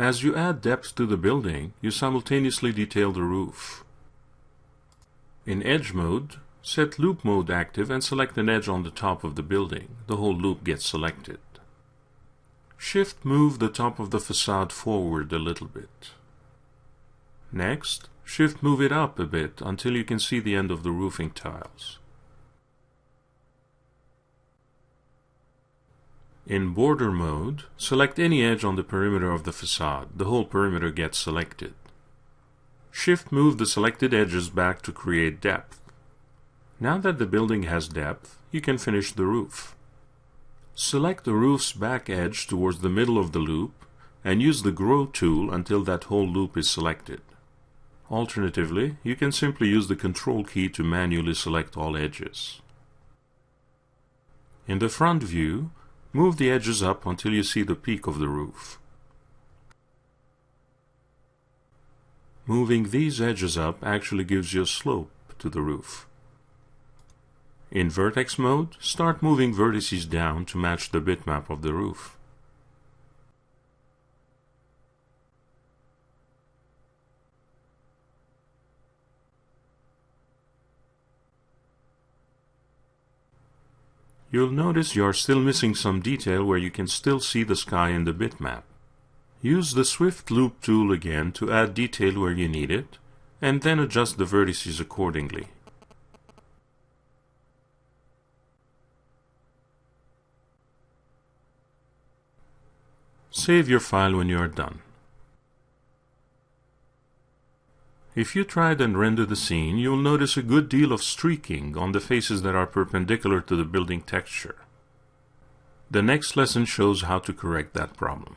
As you add depth to the building, you simultaneously detail the roof. In Edge mode, set Loop mode active and select an edge on the top of the building. The whole loop gets selected. Shift move the top of the facade forward a little bit. Next, shift move it up a bit until you can see the end of the roofing tiles. In border mode, select any edge on the perimeter of the facade. The whole perimeter gets selected. Shift move the selected edges back to create depth. Now that the building has depth, you can finish the roof. Select the roof's back edge towards the middle of the loop and use the Grow tool until that whole loop is selected. Alternatively, you can simply use the Control key to manually select all edges. In the front view, move the edges up until you see the peak of the roof. Moving these edges up actually gives you a slope to the roof. In vertex mode, start moving vertices down to match the bitmap of the roof. You'll notice you're still missing some detail where you can still see the sky in the bitmap. Use the Swift Loop tool again to add detail where you need it, and then adjust the vertices accordingly. Save your file when you are done. If you tried and render the scene, you'll notice a good deal of streaking on the faces that are perpendicular to the building texture. The next lesson shows how to correct that problem.